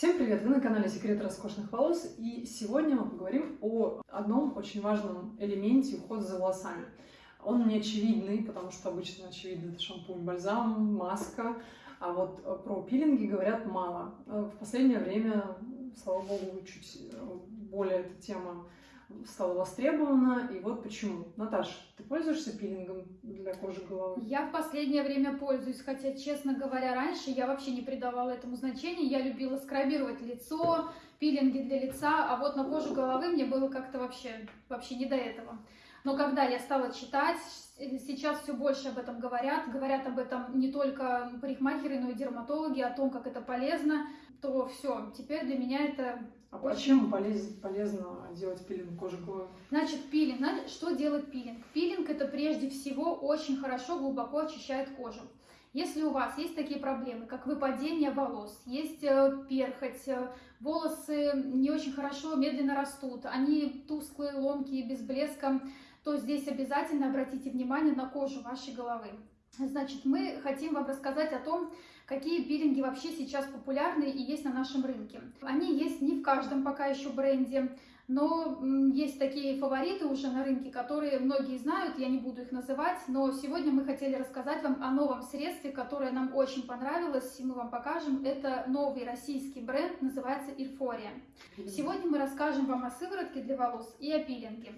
Всем привет! Вы на канале Секреты роскошных волос, и сегодня мы поговорим о одном очень важном элементе ухода за волосами. Он не очевидный, потому что обычно очевидно это шампунь, бальзам, маска, а вот про пилинги говорят мало. В последнее время, слава богу, чуть более эта тема стала востребована, и вот почему. Наташа, ты пользуешься пилингом для кожи головы? Я в последнее время пользуюсь, хотя, честно говоря, раньше я вообще не придавала этому значения. Я любила скрабировать лицо, пилинги для лица, а вот на кожу головы мне было как-то вообще, вообще не до этого. Но когда я стала читать, сейчас все больше об этом говорят, говорят об этом не только парикмахеры, но и дерматологи, о том, как это полезно, то все, теперь для меня это а почему полез, полезно делать пилинг кожи головы? Значит, пилинг. Что делает пилинг? Пилинг это прежде всего очень хорошо, глубоко очищает кожу. Если у вас есть такие проблемы, как выпадение волос, есть э, перхоть, э, волосы не очень хорошо, медленно растут, они тусклые, ломкие, без блеска, то здесь обязательно обратите внимание на кожу вашей головы. Значит, мы хотим вам рассказать о том, какие пилинги вообще сейчас популярны и есть на нашем рынке. Они есть не в каждом пока еще бренде, но есть такие фавориты уже на рынке, которые многие знают, я не буду их называть, но сегодня мы хотели рассказать вам о новом средстве, которое нам очень понравилось, и мы вам покажем. Это новый российский бренд, называется Ирфория. Сегодня мы расскажем вам о сыворотке для волос и о пилинге.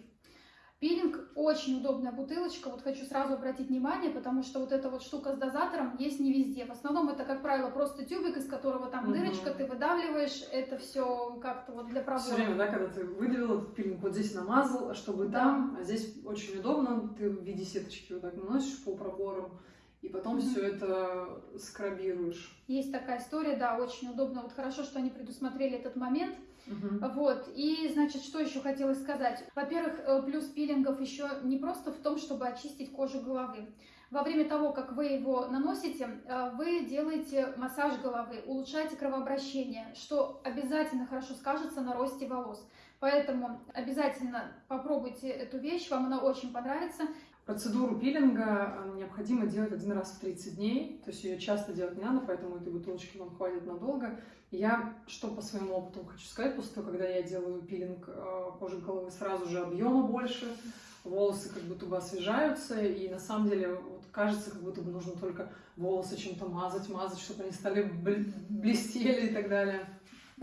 Очень удобная бутылочка, вот хочу сразу обратить внимание, потому что вот эта вот штука с дозатором есть не везде. В основном это, как правило, просто тюбик, из которого там угу. дырочка, ты выдавливаешь, это все как-то вот для пробора. Все время, да, когда ты выдавил этот пилинг, вот здесь намазал, чтобы да. там, а здесь очень удобно, ты в виде сеточки вот так наносишь по проборам, и потом mm-hmm. все это скрабируешь. Есть такая история, да, очень удобно. Вот хорошо, что они предусмотрели этот момент. Угу. Вот, и, значит, что еще хотелось сказать? Во-первых, э, плюс пилингов еще не просто в том, чтобы очистить кожу головы. Во время того, как вы его наносите, э, вы делаете массаж головы, улучшаете кровообращение, что обязательно хорошо скажется на росте волос. Поэтому обязательно попробуйте эту вещь, вам она очень понравится. Процедуру пилинга э, необходимо делать один раз в 30 дней, то есть ее часто делать не надо, поэтому этой бутылочки вам хватит надолго. Я что по своему опыту хочу сказать, после того, когда я делаю пилинг э, кожи головы, сразу же объема больше, волосы как будто бы освежаются, и на самом деле вот кажется, как будто бы нужно только волосы чем-то мазать, мазать, чтобы они стали блестели и так далее.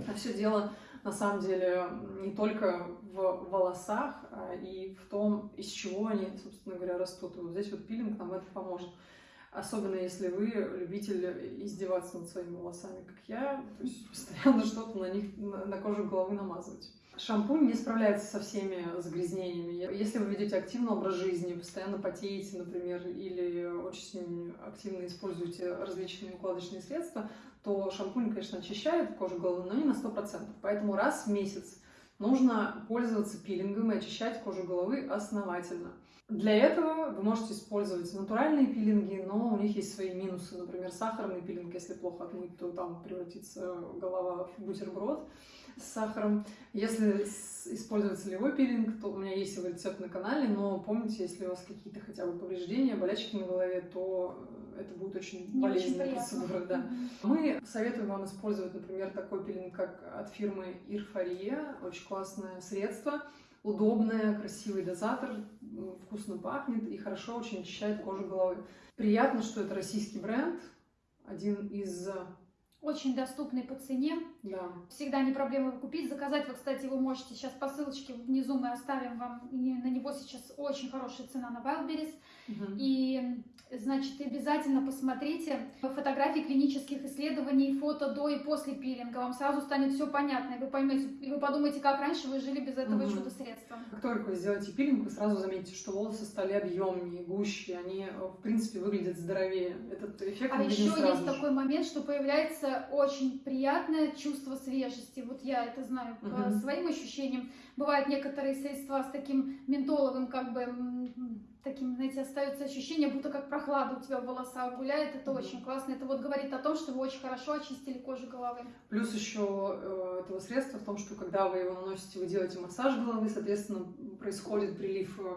А все дело на самом деле не только в волосах, а и в том, из чего они, собственно говоря, растут. И вот здесь вот пилинг нам это поможет. Особенно если вы любитель издеваться над своими волосами, как я, то есть постоянно что-то на них, на, кожу головы намазывать. Шампунь не справляется со всеми загрязнениями. Если вы ведете активный образ жизни, постоянно потеете, например, или очень активно используете различные укладочные средства, то шампунь, конечно, очищает кожу головы, но не на 100%. Поэтому раз в месяц нужно пользоваться пилингом и очищать кожу головы основательно. Для этого вы можете использовать натуральные пилинги, но у них есть свои минусы. Например, сахарный пилинг, если плохо отмыть, то там превратится голова в бутерброд с сахаром. Если использовать солевой пилинг, то у меня есть его рецепт на канале, но помните, если у вас какие-то хотя бы повреждения, болячки на голове, то это будет очень Не болезненная процедура. Да. Мы советуем вам использовать, например, такой пилинг, как от фирмы Ирфария. Очень классное средство, удобное, красивый дозатор, вкусно пахнет и хорошо очень очищает кожу головы. Приятно, что это российский бренд, один из очень доступный по цене. Да. Всегда не проблема его купить. Заказать вы, кстати, вы можете сейчас по ссылочке внизу мы оставим вам. На него сейчас очень хорошая цена на Wildberries. Угу. И Значит, обязательно посмотрите фотографии клинических исследований, фото до и после пилинга. Вам сразу станет все понятно, и вы поймете, и вы подумаете, как раньше вы жили без этого угу. чудо-средства. Как только вы сделаете пилинг, вы сразу заметите, что волосы стали объемнее, гуще, они, в принципе, выглядят здоровее. Этот эффект А еще есть же. такой момент, что появляется очень приятное чувство свежести. Вот я это знаю угу. по своим ощущениям. Бывают некоторые средства с таким ментоловым, как бы таким, знаете, остается ощущение, будто как прохлада у тебя в волосах гуляет. Это mm-hmm. очень классно. Это вот говорит о том, что вы очень хорошо очистили кожу головы. Плюс еще э, этого средства в том, что когда вы его наносите, вы делаете массаж головы, соответственно, происходит прилив э,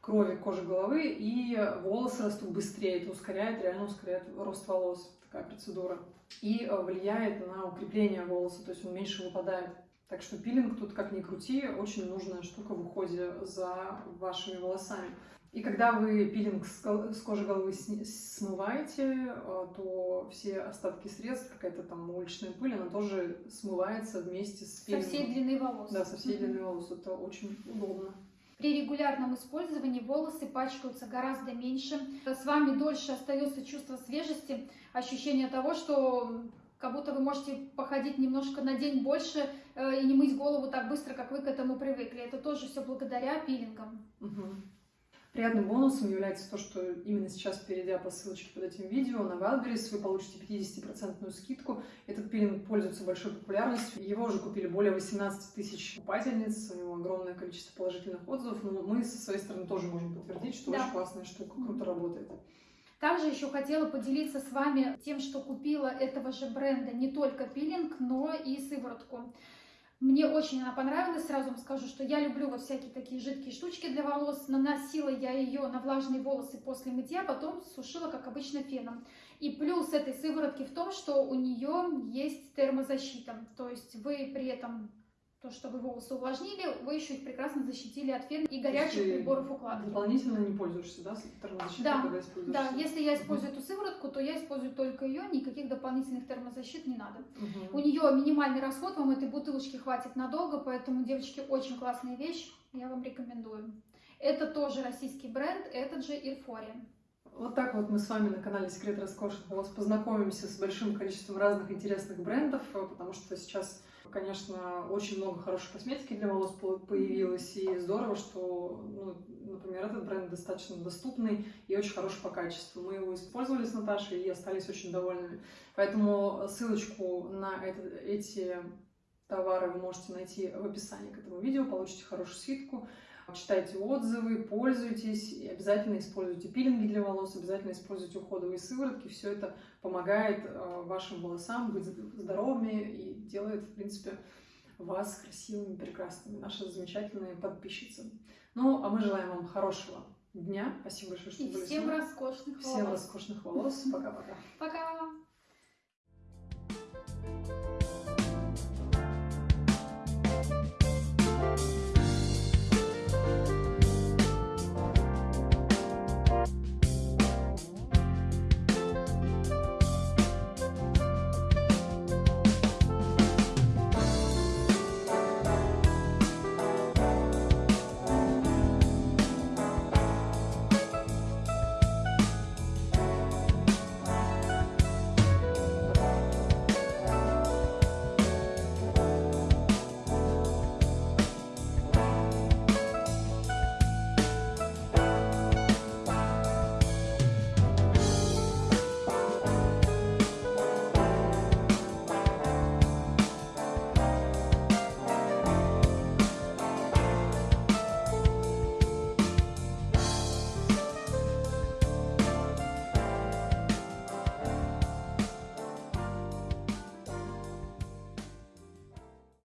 крови к коже головы, и волосы растут быстрее. Это ускоряет, реально ускоряет рост волос. такая процедура. И э, влияет на укрепление волоса, то есть он меньше выпадает. Так что пилинг тут, как ни крути, очень нужная штука в уходе за вашими волосами. И когда вы пилинг с кожи головы смываете, э, то все остатки средств, какая-то там уличная пыль, она тоже смывается вместе с пилингом. Со всей длины волос. Да, со всей длины волос. Это очень удобно. При регулярном использовании волосы пачкаются гораздо меньше. С вами дольше остается чувство свежести, ощущение того, что как будто вы можете походить немножко на день больше э, и не мыть голову так быстро, как вы к этому привыкли. Это тоже все благодаря пилингам. Угу. Приятным бонусом является то, что именно сейчас, перейдя по ссылочке под этим видео на Wildberries, вы получите 50% скидку. Этот пилинг пользуется большой популярностью. Его уже купили более 18 тысяч покупательниц, у него огромное количество положительных отзывов, но мы со своей стороны тоже можем подтвердить, что да. очень классная штука, круто работает. Также еще хотела поделиться с вами тем, что купила этого же бренда не только пилинг, но и сыворотку. Мне очень она понравилась, сразу вам скажу, что я люблю вот всякие такие жидкие штучки для волос. Наносила я ее на влажные волосы после мытья, потом сушила, как обычно, феном. И плюс этой сыворотки в том, что у нее есть термозащита. То есть вы при этом то, что вы волосы увлажнили, вы еще их прекрасно защитили от фена и горячих приборов укладки. Дополнительно не пользуешься, да, термозащитой, да, когда используешь? Да, если я использую эту сыворотку, то я использую только ее, никаких дополнительных термозащит не надо. Угу. У нее минимальный расход, вам этой бутылочки хватит надолго, поэтому, девочки, очень классная вещь, я вам рекомендую. Это тоже российский бренд, этот же Ирфория. Вот так вот мы с вами на канале Секрет Роскошных волос познакомимся с большим количеством разных интересных брендов, потому что сейчас Конечно, очень много хорошей косметики для волос появилось, и здорово, что, ну, например, этот бренд достаточно доступный и очень хороший по качеству. Мы его использовали с Наташей и остались очень довольными. Поэтому ссылочку на это, эти товары вы можете найти в описании к этому видео, получите хорошую скидку читайте отзывы, пользуйтесь, обязательно используйте пилинги для волос, обязательно используйте уходовые сыворотки. Все это помогает э, вашим волосам быть здоровыми и делает, в принципе, вас красивыми, прекрасными, наши замечательные подписчицы. Ну, а мы желаем вам хорошего дня. Спасибо большое, что и были всем роскошных волос. Всем роскошных волос. Пока-пока. Пока. -пока. Пока.